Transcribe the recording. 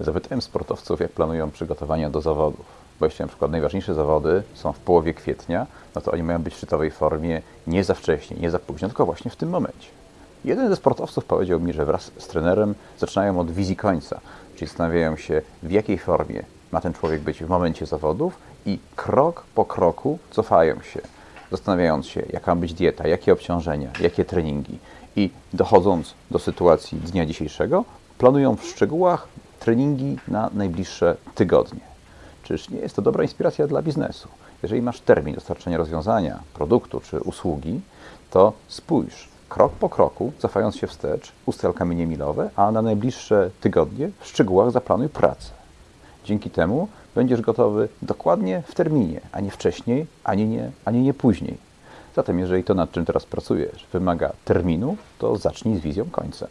Zapytałem sportowców, jak planują przygotowania do zawodów. Bo jeśli na przykład najważniejsze zawody są w połowie kwietnia, no to oni mają być w szczytowej formie nie za wcześnie, nie za późno, tylko właśnie w tym momencie. Jeden ze sportowców powiedział mi, że wraz z trenerem zaczynają od wizji końca, czyli zastanawiają się, w jakiej formie ma ten człowiek być w momencie zawodów i krok po kroku cofają się, zastanawiając się, jaka ma być dieta, jakie obciążenia, jakie treningi. I dochodząc do sytuacji dnia dzisiejszego, planują w szczegółach treningi na najbliższe tygodnie. Czyż nie jest to dobra inspiracja dla biznesu? Jeżeli masz termin dostarczenia rozwiązania, produktu czy usługi, to spójrz krok po kroku, cofając się wstecz, ustal kamienie milowe, a na najbliższe tygodnie w szczegółach zaplanuj pracę. Dzięki temu będziesz gotowy dokładnie w terminie, a nie wcześniej, ani nie, ani nie później. Zatem, jeżeli to, nad czym teraz pracujesz, wymaga terminu, to zacznij z wizją końca.